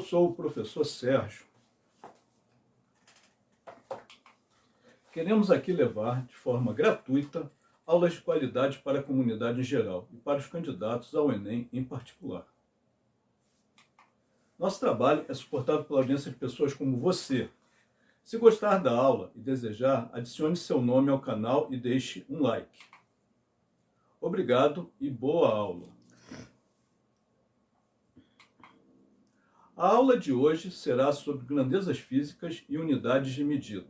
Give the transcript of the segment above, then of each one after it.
sou o professor Sérgio. Queremos aqui levar, de forma gratuita, aulas de qualidade para a comunidade em geral e para os candidatos ao Enem em particular. Nosso trabalho é suportado pela audiência de pessoas como você. Se gostar da aula e desejar, adicione seu nome ao canal e deixe um like. Obrigado e boa aula! A aula de hoje será sobre grandezas físicas e unidades de medida.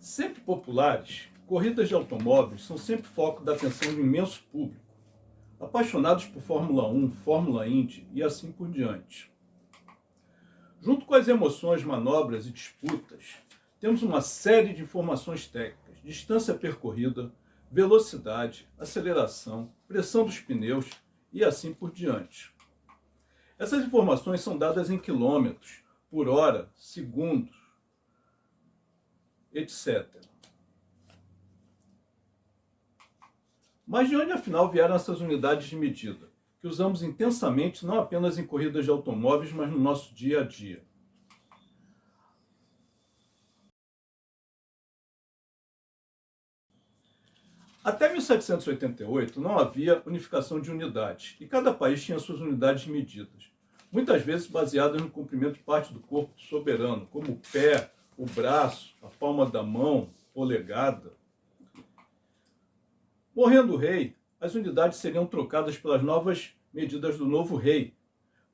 Sempre populares, corridas de automóveis são sempre foco da atenção de um imenso público, apaixonados por Fórmula 1, Fórmula Indy e assim por diante. Junto com as emoções, manobras e disputas, temos uma série de informações técnicas, distância percorrida, velocidade, aceleração, pressão dos pneus e assim por diante. Essas informações são dadas em quilômetros, por hora, segundos, etc. Mas de onde afinal vieram essas unidades de medida, que usamos intensamente não apenas em corridas de automóveis, mas no nosso dia a dia? Até 1788 não havia unificação de unidades e cada país tinha suas unidades de medidas, muitas vezes baseadas no comprimento de parte do corpo soberano, como o pé, o braço, a palma da mão, polegada. Morrendo o rei, as unidades seriam trocadas pelas novas medidas do novo rei.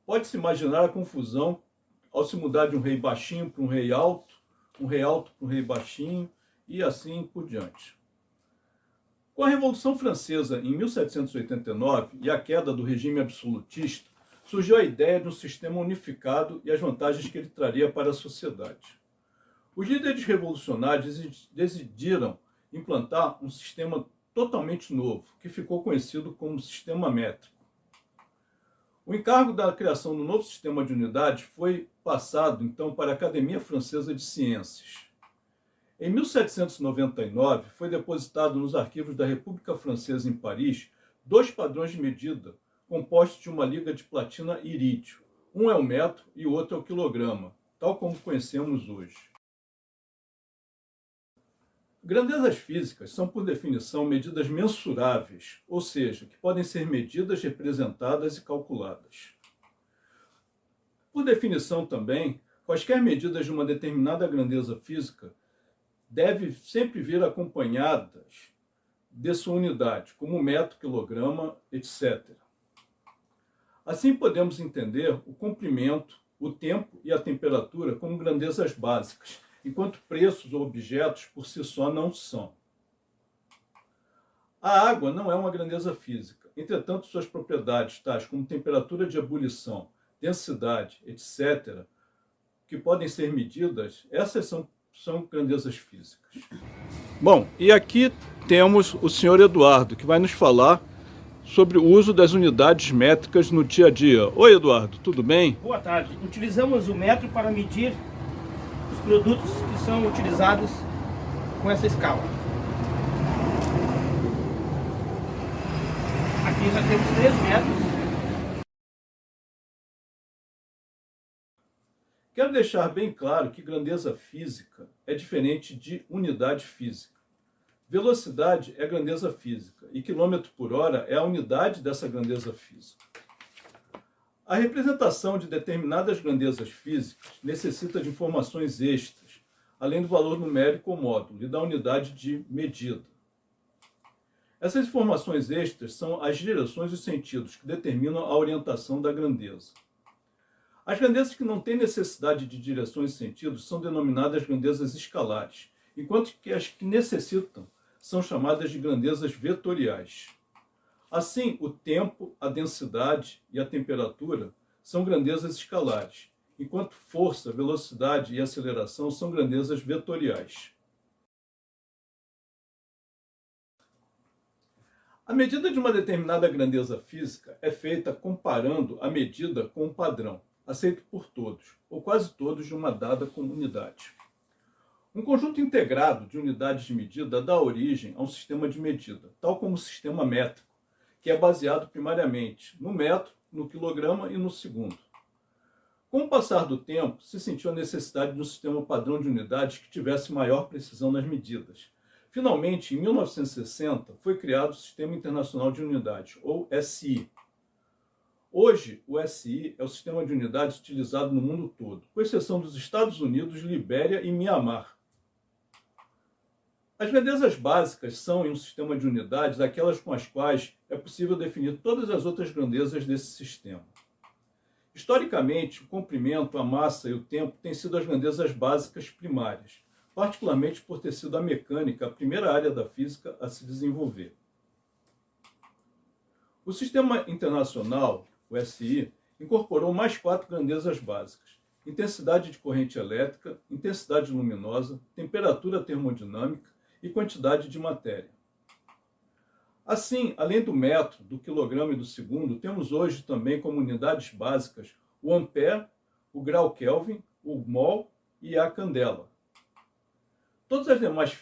Pode-se imaginar a confusão ao se mudar de um rei baixinho para um rei alto, um rei alto para um rei baixinho e assim por diante. Com a Revolução Francesa em 1789 e a queda do regime absolutista, surgiu a ideia de um sistema unificado e as vantagens que ele traria para a sociedade. Os líderes revolucionários decidiram implantar um sistema totalmente novo, que ficou conhecido como sistema métrico. O encargo da criação do novo sistema de unidades foi passado, então, para a Academia Francesa de Ciências. Em 1799, foi depositado nos arquivos da República Francesa em Paris dois padrões de medida compostos de uma liga de platina e irídio. Um é o metro e o outro é o quilograma, tal como conhecemos hoje. Grandezas físicas são, por definição, medidas mensuráveis, ou seja, que podem ser medidas, representadas e calculadas. Por definição também, quaisquer medidas de uma determinada grandeza física devem sempre vir acompanhadas de sua unidade, como metro, quilograma, etc. Assim podemos entender o comprimento, o tempo e a temperatura como grandezas básicas, enquanto preços ou objetos por si só não são. A água não é uma grandeza física, entretanto suas propriedades, tais como temperatura de ebulição, densidade, etc., que podem ser medidas, essas são, são grandezas físicas. Bom, e aqui temos o senhor Eduardo, que vai nos falar sobre o uso das unidades métricas no dia a dia. Oi, Eduardo, tudo bem? Boa tarde. Utilizamos o metro para medir produtos que são utilizados com essa escala. Aqui já temos 3 metros. Quero deixar bem claro que grandeza física é diferente de unidade física. Velocidade é grandeza física e quilômetro por hora é a unidade dessa grandeza física. A representação de determinadas grandezas físicas necessita de informações extras, além do valor numérico ou módulo e da unidade de medida. Essas informações extras são as direções e sentidos que determinam a orientação da grandeza. As grandezas que não têm necessidade de direções e sentidos são denominadas grandezas escalares, enquanto que as que necessitam são chamadas de grandezas vetoriais. Assim, o tempo, a densidade e a temperatura são grandezas escalares, enquanto força, velocidade e aceleração são grandezas vetoriais. A medida de uma determinada grandeza física é feita comparando a medida com um padrão, aceito por todos, ou quase todos de uma dada comunidade. Um conjunto integrado de unidades de medida dá origem a um sistema de medida, tal como o sistema métrico, que é baseado primariamente no metro, no quilograma e no segundo. Com o passar do tempo, se sentiu a necessidade de um sistema padrão de unidades que tivesse maior precisão nas medidas. Finalmente, em 1960, foi criado o Sistema Internacional de Unidades, ou SI. Hoje, o SI é o sistema de unidades utilizado no mundo todo, com exceção dos Estados Unidos, Libéria e Mianmar. As grandezas básicas são, em um sistema de unidades, aquelas com as quais é possível definir todas as outras grandezas desse sistema. Historicamente, o comprimento, a massa e o tempo têm sido as grandezas básicas primárias, particularmente por ter sido a mecânica a primeira área da física a se desenvolver. O Sistema Internacional, o SI, incorporou mais quatro grandezas básicas: intensidade de corrente elétrica, intensidade luminosa, temperatura termodinâmica e quantidade de matéria. Assim, além do metro, do quilograma e do segundo, temos hoje também como unidades básicas o ampere, o grau Kelvin, o mol e a candela. Todas as demais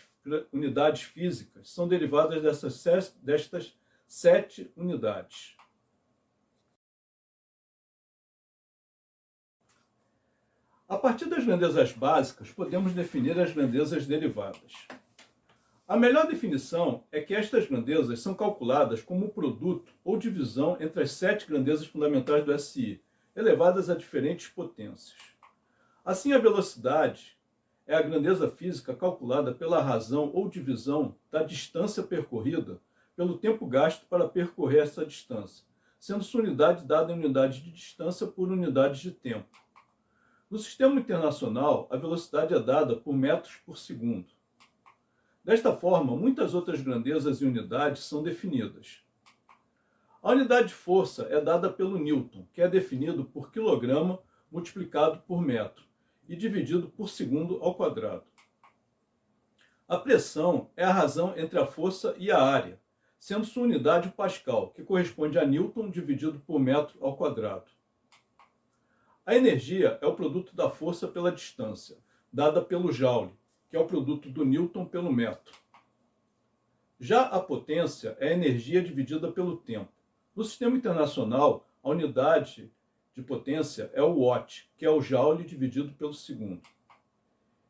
unidades físicas são derivadas dessas, destas sete unidades. A partir das grandezas básicas, podemos definir as grandezas derivadas. A melhor definição é que estas grandezas são calculadas como produto ou divisão entre as sete grandezas fundamentais do SI, elevadas a diferentes potências. Assim, a velocidade é a grandeza física calculada pela razão ou divisão da distância percorrida pelo tempo gasto para percorrer essa distância, sendo sua unidade dada em unidades de distância por unidades de tempo. No sistema internacional, a velocidade é dada por metros por segundo. Desta forma, muitas outras grandezas e unidades são definidas. A unidade de força é dada pelo Newton, que é definido por quilograma multiplicado por metro e dividido por segundo ao quadrado. A pressão é a razão entre a força e a área, sendo sua unidade o Pascal, que corresponde a Newton dividido por metro ao quadrado. A energia é o produto da força pela distância, dada pelo Joule, que é o produto do Newton pelo metro. Já a potência é a energia dividida pelo tempo. No sistema internacional, a unidade de potência é o watt, que é o joule dividido pelo segundo.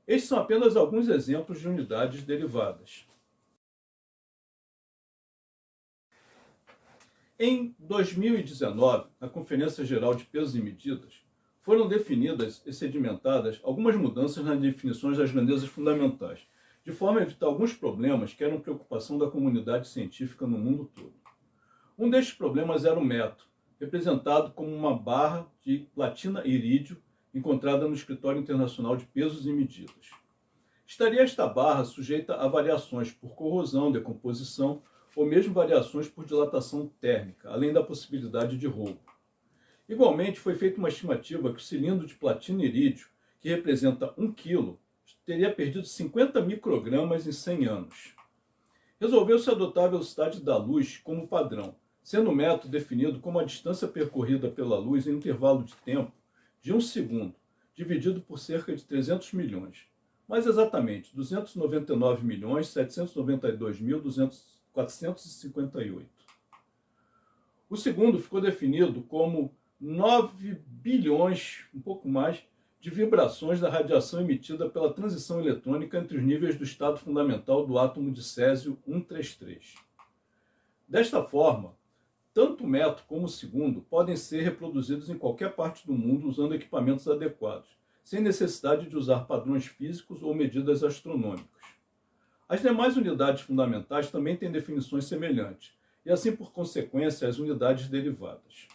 Estes são apenas alguns exemplos de unidades derivadas. Em 2019, na Conferência Geral de Pesos e Medidas, foram definidas e sedimentadas algumas mudanças nas definições das grandezas fundamentais, de forma a evitar alguns problemas que eram preocupação da comunidade científica no mundo todo. Um destes problemas era o metro, representado como uma barra de platina irídio encontrada no Escritório Internacional de Pesos e Medidas. Estaria esta barra sujeita a variações por corrosão, decomposição ou mesmo variações por dilatação térmica, além da possibilidade de roubo. Igualmente, foi feita uma estimativa que o cilindro de platina irídio, que representa 1 kg, teria perdido 50 microgramas em 100 anos. Resolveu-se adotar a velocidade da luz como padrão, sendo o método definido como a distância percorrida pela luz em um intervalo de tempo de 1 segundo, dividido por cerca de 300 milhões. Mais exatamente, 299 milhões 792 mil 458. O segundo ficou definido como 9 bilhões, um pouco mais, de vibrações da radiação emitida pela transição eletrônica entre os níveis do estado fundamental do átomo de césio 133. Desta forma, tanto o metro como o segundo podem ser reproduzidos em qualquer parte do mundo usando equipamentos adequados, sem necessidade de usar padrões físicos ou medidas astronômicas. As demais unidades fundamentais também têm definições semelhantes, e assim, por consequência, as unidades derivadas.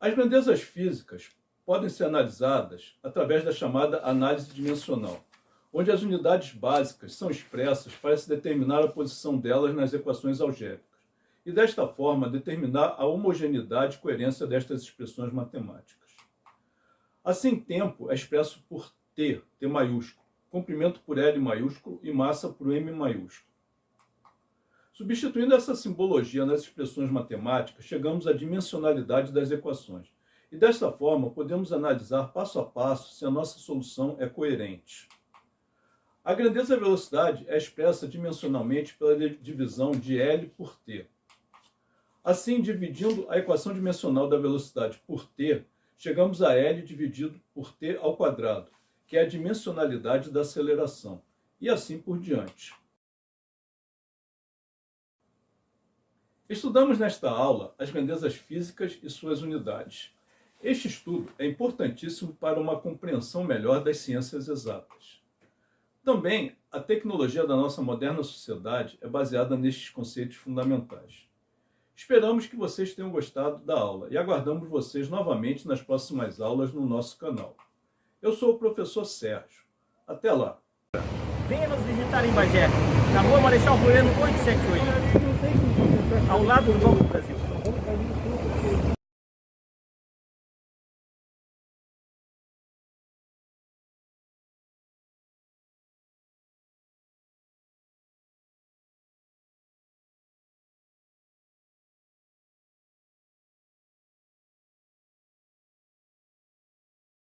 As grandezas físicas podem ser analisadas através da chamada análise dimensional, onde as unidades básicas são expressas para se determinar a posição delas nas equações algébricas, e desta forma determinar a homogeneidade e coerência destas expressões matemáticas. Assim, tempo é expresso por T, T maiúsculo, comprimento por L maiúsculo e massa por M maiúsculo. Substituindo essa simbologia nas expressões matemáticas, chegamos à dimensionalidade das equações. E desta forma, podemos analisar passo a passo se a nossa solução é coerente. A grandeza da velocidade é expressa dimensionalmente pela divisão de L por T. Assim, dividindo a equação dimensional da velocidade por T, chegamos a L dividido por T ao quadrado, que é a dimensionalidade da aceleração, e assim por diante. Estudamos nesta aula as grandezas físicas e suas unidades. Este estudo é importantíssimo para uma compreensão melhor das ciências exatas. Também, a tecnologia da nossa moderna sociedade é baseada nestes conceitos fundamentais. Esperamos que vocês tenham gostado da aula e aguardamos vocês novamente nas próximas aulas no nosso canal. Eu sou o professor Sérgio. Até lá! Venha nos visitar em Bagé, na rua Marechal Floriano 878, ao lado do Banco do Brasil.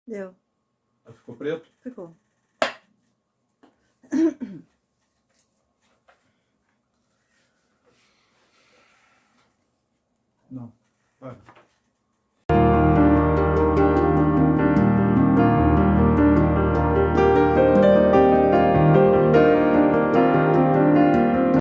Deu. Ficou preto? Ficou. Não. Vai.